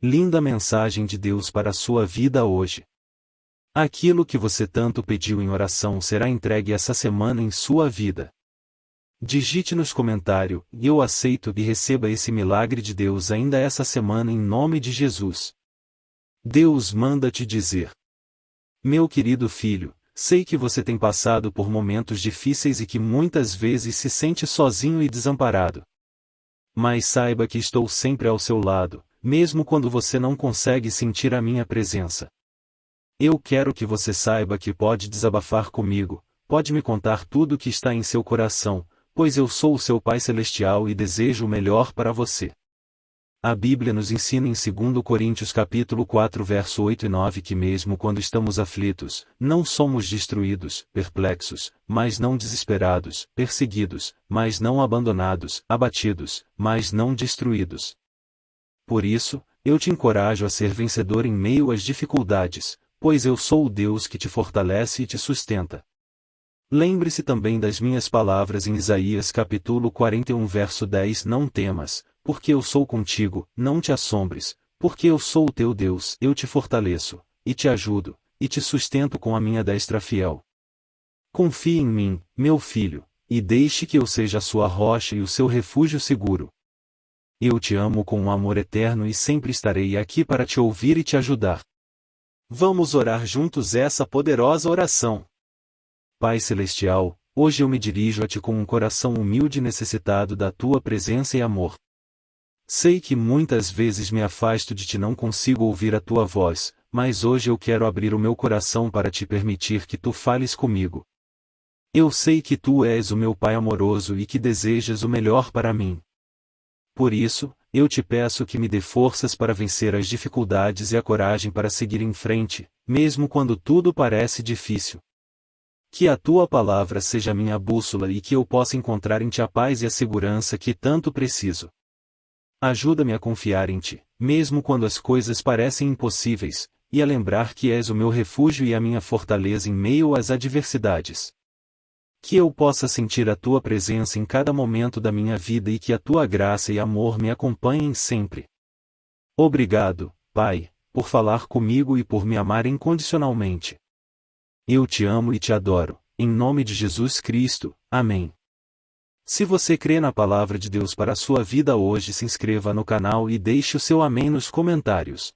Linda mensagem de Deus para a sua vida hoje. Aquilo que você tanto pediu em oração será entregue essa semana em sua vida. Digite nos comentários, eu aceito e receba esse milagre de Deus ainda essa semana em nome de Jesus. Deus manda te dizer. Meu querido filho, sei que você tem passado por momentos difíceis e que muitas vezes se sente sozinho e desamparado. Mas saiba que estou sempre ao seu lado, mesmo quando você não consegue sentir a minha presença. Eu quero que você saiba que pode desabafar comigo, pode me contar tudo o que está em seu coração, pois eu sou o seu Pai Celestial e desejo o melhor para você. A Bíblia nos ensina em 2 Coríntios capítulo 4 verso 8 e 9 que mesmo quando estamos aflitos, não somos destruídos, perplexos, mas não desesperados, perseguidos, mas não abandonados, abatidos, mas não destruídos. Por isso, eu te encorajo a ser vencedor em meio às dificuldades, pois eu sou o Deus que te fortalece e te sustenta. Lembre-se também das minhas palavras em Isaías capítulo 41 verso 10 Não temas, porque eu sou contigo, não te assombres, porque eu sou o teu Deus, eu te fortaleço, e te ajudo, e te sustento com a minha destra fiel. Confie em mim, meu filho, e deixe que eu seja a sua rocha e o seu refúgio seguro. Eu te amo com um amor eterno e sempre estarei aqui para te ouvir e te ajudar. Vamos orar juntos essa poderosa oração. Pai Celestial, hoje eu me dirijo a Ti com um coração humilde e necessitado da Tua presença e amor. Sei que muitas vezes me afasto de Ti não consigo ouvir a Tua voz, mas hoje eu quero abrir o meu coração para Te permitir que Tu fales comigo. Eu sei que Tu és o meu Pai amoroso e que desejas o melhor para mim. Por isso, eu te peço que me dê forças para vencer as dificuldades e a coragem para seguir em frente, mesmo quando tudo parece difícil. Que a tua palavra seja minha bússola e que eu possa encontrar em ti a paz e a segurança que tanto preciso. Ajuda-me a confiar em ti, mesmo quando as coisas parecem impossíveis, e a lembrar que és o meu refúgio e a minha fortaleza em meio às adversidades. Que eu possa sentir a tua presença em cada momento da minha vida e que a tua graça e amor me acompanhem sempre. Obrigado, Pai, por falar comigo e por me amar incondicionalmente. Eu te amo e te adoro, em nome de Jesus Cristo. Amém. Se você crê na palavra de Deus para a sua vida hoje, se inscreva no canal e deixe o seu amém nos comentários.